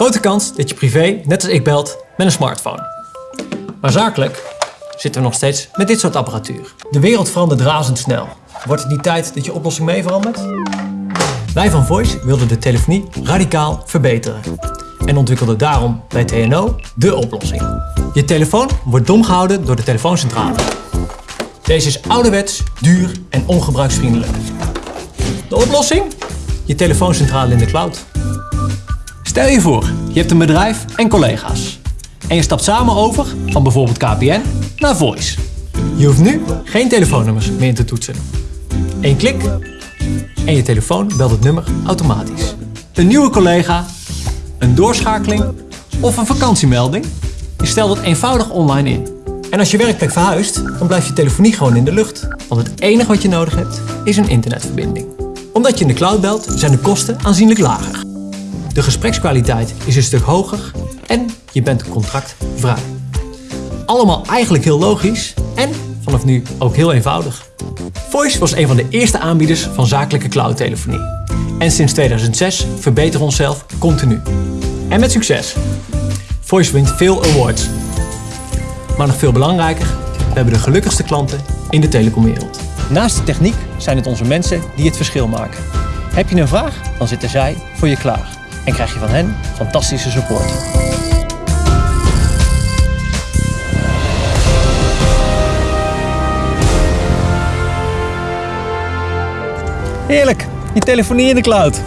Grote kans dat je privé, net als ik, belt met een smartphone. Maar zakelijk zitten we nog steeds met dit soort apparatuur. De wereld verandert razendsnel. Wordt het niet tijd dat je oplossing mee verandert? Wij van Voice wilden de telefonie radicaal verbeteren. En ontwikkelden daarom bij TNO de oplossing. Je telefoon wordt dom gehouden door de telefooncentrale. Deze is ouderwets, duur en ongebruiksvriendelijk. De oplossing? Je telefooncentrale in de cloud. Stel je voor, je hebt een bedrijf en collega's. En je stapt samen over van bijvoorbeeld KPN naar Voice. Je hoeft nu geen telefoonnummers meer in te toetsen. Eén klik en je telefoon belt het nummer automatisch. Een nieuwe collega, een doorschakeling of een vakantiemelding? Je stelt het eenvoudig online in. En als je werkplek verhuist, dan blijft je telefonie gewoon in de lucht. Want het enige wat je nodig hebt, is een internetverbinding. Omdat je in de cloud belt, zijn de kosten aanzienlijk lager. De gesprekskwaliteit is een stuk hoger en je bent contractvrij. Allemaal eigenlijk heel logisch en vanaf nu ook heel eenvoudig. Voice was een van de eerste aanbieders van zakelijke cloudtelefonie. En sinds 2006 verbeteren we onszelf continu. En met succes. Voice wint veel awards. Maar nog veel belangrijker, we hebben de gelukkigste klanten in de telecomwereld. Naast de techniek zijn het onze mensen die het verschil maken. Heb je een vraag? Dan zitten zij voor je klaar. En krijg je van hen fantastische support. Heerlijk, je telefonie in de cloud.